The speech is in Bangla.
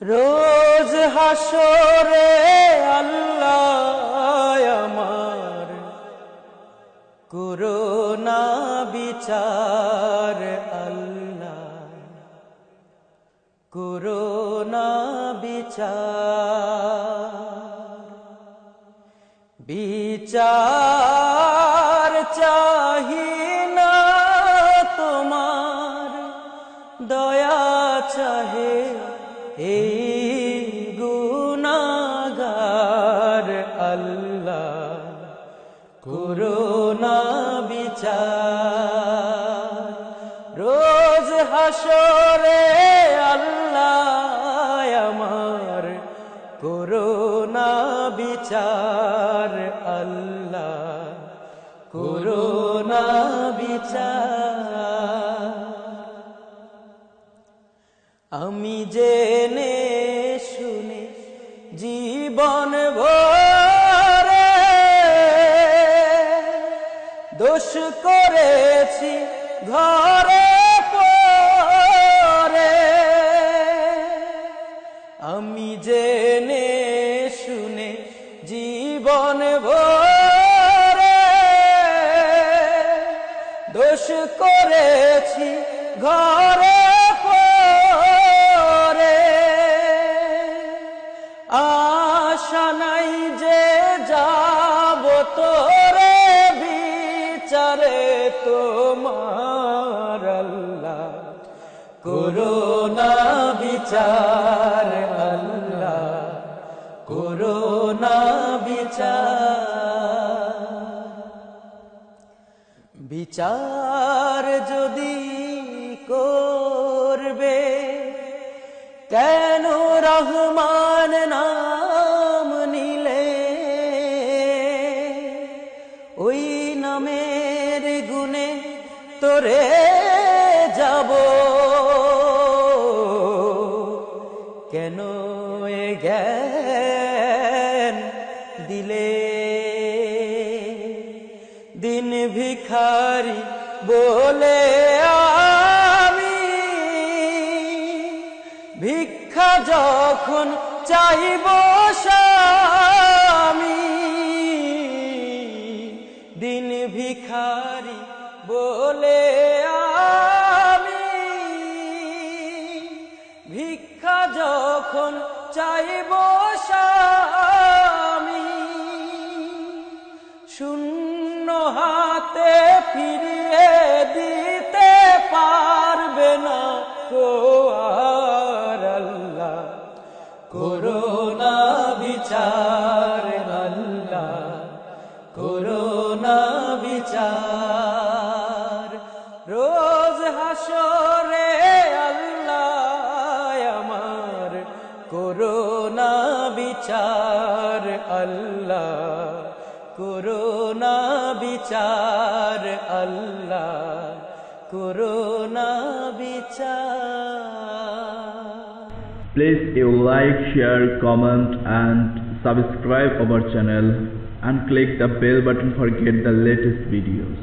রোজ হাসরে আল্লাহ করোনা বিচার আল্লাহ। করোনা বিচার। বিচার চাহি না তোমার। দয়া চাহে এই গুনাগার আল্লাহ করোনা বিচার। রোজ হাসরে আল্লাহ আমার করোনা বিচার আল্লাহ করোনা বিচার। আমি শুনে জীবন ভরে দোষ করেছি ঘরে পরে। আমি জেনে শুনে জীবন ভরে দোষ করেছি ঘরে তোমার আল্লাহ। করোনা বিচার আল্লাহ। করোনা বিচার। বিচার যদি করবে কেন রহমান তোরে যাব। কেন জ্ঞান দিলে? দিন ভিখারি বলে আমি, ভিক্ষা যখন চাইব স্বামী, দিন ভিখারি বলে আমি ভিক্ষা যখন চাইব স্বামী, শূন্য হাতে ফিরিয়ে দিতে পারবে না কো আর আল্লাহ। করোনা বিচার আল্লাহ, করোনা বিচার আল্লাহ করোনা বিচার আল্লাহ করোনা বিচার Please you like, share, comment and subscribe our channel and click the bell button for get the latest videos.